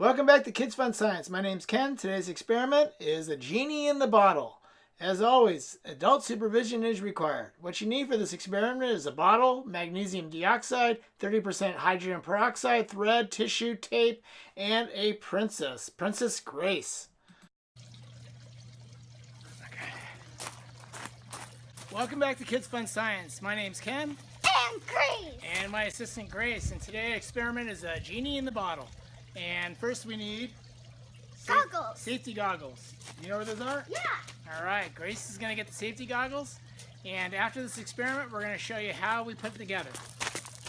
Welcome back to Kids Fun Science. My name's Ken. Today's experiment is a genie in the bottle. As always, adult supervision is required. What you need for this experiment is a bottle, magnesium dioxide, 30% hydrogen peroxide, thread, tissue, tape, and a princess, Princess Grace. Okay. Welcome back to Kids Fun Science. My name's Ken. And Grace. And my assistant Grace. And today's experiment is a genie in the bottle. And first we need goggles. Safety goggles. You know where those are? Yeah. All right, Grace is gonna get the safety goggles. And after this experiment, we're gonna show you how we put it together.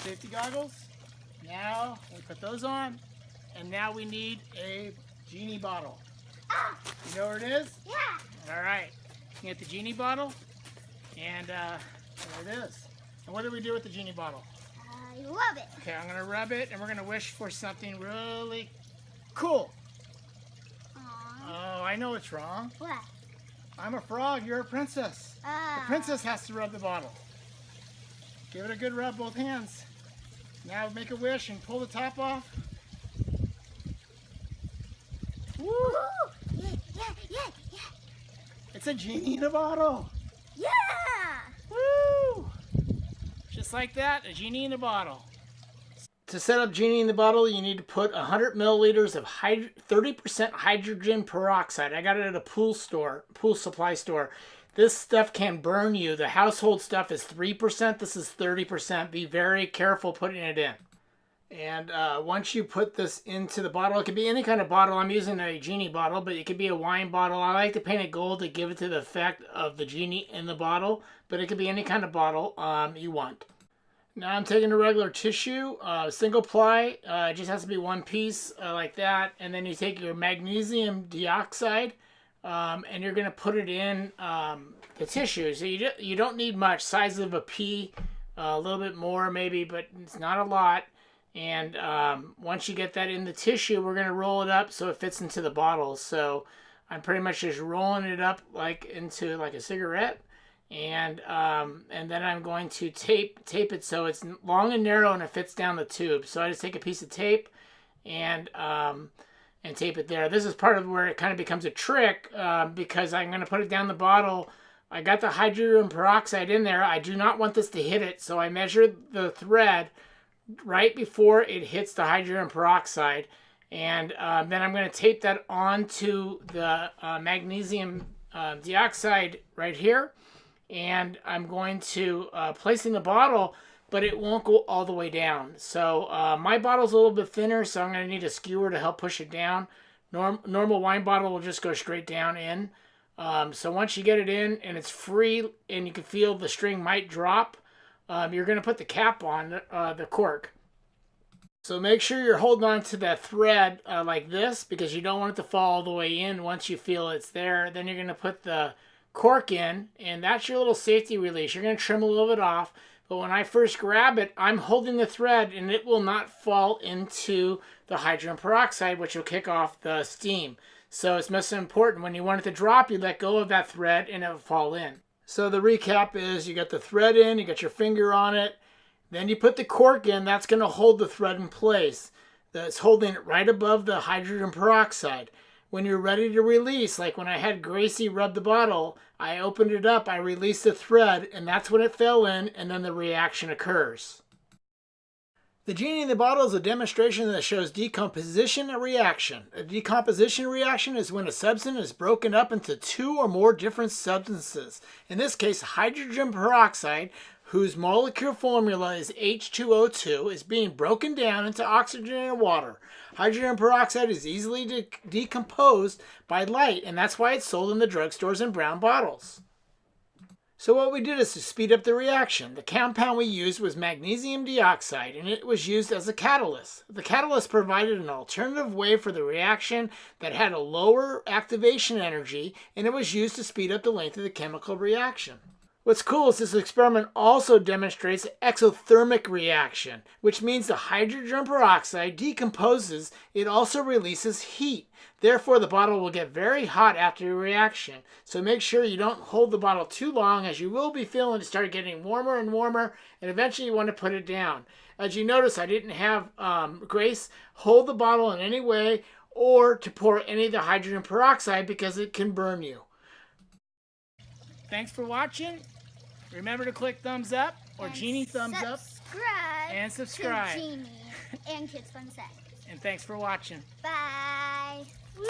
Safety goggles. Now we put those on. And now we need a genie bottle. Ah. You know where it is? Yeah. All right. You get the genie bottle. And uh, there it is. And what do we do with the genie bottle? I love it. Okay, I'm gonna rub it and we're gonna wish for something really cool. Aww. Oh, I know what's wrong. What? I'm a frog, you're a princess. Uh, The princess has to rub the bottle. Give it a good rub, both hands. Now make a wish and pull the top off. Woo! Yeah, yeah, yeah, yeah. It's a genie in a bottle. Yeah. Like that, a genie in a bottle. To set up genie in the bottle, you need to put 100 milliliters of 30% hydrogen peroxide. I got it at a pool store, pool supply store. This stuff can burn you. The household stuff is 3%. This is 30%. Be very careful putting it in. And uh, once you put this into the bottle, it could be any kind of bottle. I'm using a genie bottle, but it could be a wine bottle. I like to paint it gold to give it to the effect of the genie in the bottle, but it could be any kind of bottle um, you want. Now I'm taking a regular tissue, uh, single ply. Uh, it just has to be one piece uh, like that. And then you take your magnesium dioxide um, and you're going to put it in um, the tissue. So you, do, you don't need much, size of a pea, a little bit more maybe, but it's not a lot. And um, once you get that in the tissue, we're going to roll it up so it fits into the bottle. So I'm pretty much just rolling it up like into like a cigarette. And um, and then I'm going to tape tape it so it's long and narrow and it fits down the tube. So I just take a piece of tape and um, and tape it there. This is part of where it kind of becomes a trick uh, because I'm going to put it down the bottle. I got the hydrogen peroxide in there. I do not want this to hit it, so I measured the thread right before it hits the hydrogen peroxide. And uh, then I'm going to tape that onto the uh, magnesium uh, dioxide right here. And I'm going to uh, place in the bottle, but it won't go all the way down. So uh, my bottle's a little bit thinner, so I'm going to need a skewer to help push it down. Norm normal wine bottle will just go straight down in. Um, so once you get it in and it's free and you can feel the string might drop, um, you're going to put the cap on uh, the cork. So make sure you're holding on to that thread uh, like this because you don't want it to fall all the way in once you feel it's there. Then you're going to put the cork in and that's your little safety release. You're going to trim a little bit off. But when I first grab it, I'm holding the thread and it will not fall into the hydrogen peroxide, which will kick off the steam. So it's most important. When you want it to drop, you let go of that thread and it will fall in. So the recap is you got the thread in, you got your finger on it, then you put the cork in, that's going to hold the thread in place. That's holding it right above the hydrogen peroxide. When you're ready to release, like when I had Gracie rub the bottle, I opened it up, I released the thread, and that's when it fell in, and then the reaction occurs. The genie in the bottle is a demonstration that shows decomposition and reaction. A decomposition reaction is when a substance is broken up into two or more different substances. In this case, hydrogen peroxide, whose molecular formula is H2O2, is being broken down into oxygen and water. Hydrogen peroxide is easily de decomposed by light, and that's why it's sold in the drugstores in brown bottles. So what we did is to speed up the reaction. The compound we used was magnesium dioxide and it was used as a catalyst. The catalyst provided an alternative way for the reaction that had a lower activation energy and it was used to speed up the length of the chemical reaction. What's cool is this experiment also demonstrates exothermic reaction, which means the hydrogen peroxide decomposes, it also releases heat. Therefore, the bottle will get very hot after the reaction. So make sure you don't hold the bottle too long as you will be feeling it start getting warmer and warmer and eventually you want to put it down. As you notice, I didn't have um, Grace hold the bottle in any way or to pour any of the hydrogen peroxide because it can burn you. Thanks for watching. Remember to click thumbs up or And Genie thumbs up. subscribe And subscribe. To Genie and Kids Fun Set. And thanks for watching. Bye. Woo!